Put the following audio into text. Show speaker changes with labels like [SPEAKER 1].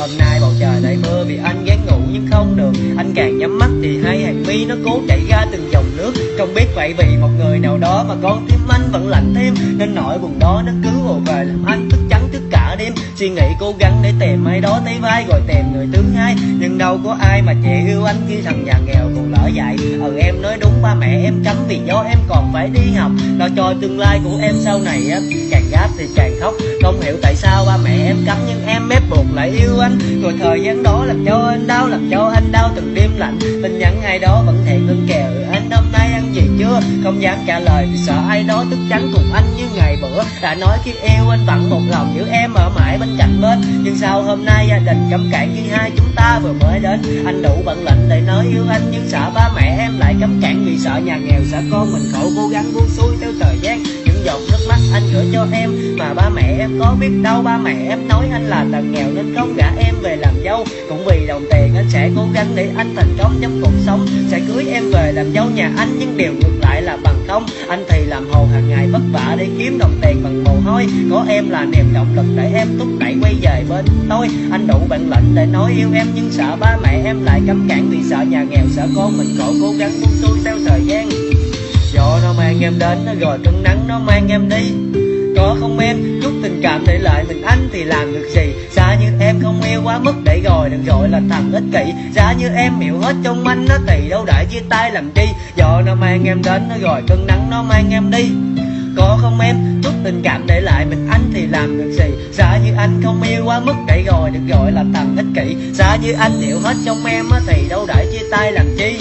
[SPEAKER 1] hôm nay bầu trời đầy mưa vì anh gán ngủ nhưng không được. Anh càng nhắm mắt thì hai hàng mi nó cố chảy ra từng dòng nước. Không biết vậy vì một người nào đó mà con tim anh vẫn lạnh thêm. Nên nỗi buồn đó nó cứ ùa về làm anh thức trắng thức cả đêm. Suy nghĩ cố gắng để tìm ai đó thấy vai rồi tìm người thứ hai. Nhưng đâu có ai mà chị yêu anh khi thằng nhà nghèo còn lỡ dạy. Ừ em nói đúng, ba mẹ em cấm vì do em còn phải đi học. Lo cho tương lai của em sau này á, càng gáp thì càng khóc. Không hiểu tại sao ba mẹ em cấm lại yêu anh. Rồi thời gian đó làm cho anh đau, làm cho anh đau từng đêm lạnh. Tin nhắn ai đó vẫn hẹn ngân kèo anh, hôm nay ăn gì chưa? Không dám trả lời vì sợ ai đó tức trắng cùng anh như ngày bữa. Đã nói khi yêu anh vẫn một lòng giữ em ở mãi bên cạnh bên. Nhưng sao hôm nay gia đình cấm cản khi hai chúng ta vừa mới đến? Anh đủ bản lệnh để nói yêu anh nhưng sợ ba mẹ em lại cấm cản vì sợ nhà nghèo sợ con mình khổ cố gắng buông xuôi theo thời gian giọt nước mắt, anh gửi cho em. Mà ba mẹ em có biết đâu, ba mẹ em nói anh là tầng nghèo nên không gả em về làm dâu. Cũng vì đồng tiền, anh sẽ cố gắng để anh thành công trong cuộc sống. Sẽ cưới em về làm dâu nhà anh, nhưng điều ngược lại là bằng không. Anh thì làm hồ hàng ngày vất vả để kiếm đồng tiền bằng mồ hôi. Có em là niềm động lực để em thúc đẩy quay về bên tôi. Anh đủ bản lĩnh để nói yêu em, nhưng sợ ba mẹ em lại cấm cản vì sợ nhà nghèo, sợ con mình khổ cố gắng buông xuôi theo thời gian. Mang em đến nó rồi cơn nắng, nó mang em đi. Có không em? Chút tình cảm để lại mình anh thì làm được gì? Xa như em không yêu quá mức để rồi đừng gọi là thằng ích kỷ. Xa như em hiểu hết trong anh, nó thì đâu đã chia tay làm chi. Do nó mang em đến, nó rồi cơn nắng, nó mang em đi. Có không em? Chút tình cảm để lại mình anh thì làm được gì? Xa như anh không yêu quá mức để rồi được gọi là thằng ích kỷ. Xa như anh hiểu hết trong em á thì đâu đã chia tay làm chi.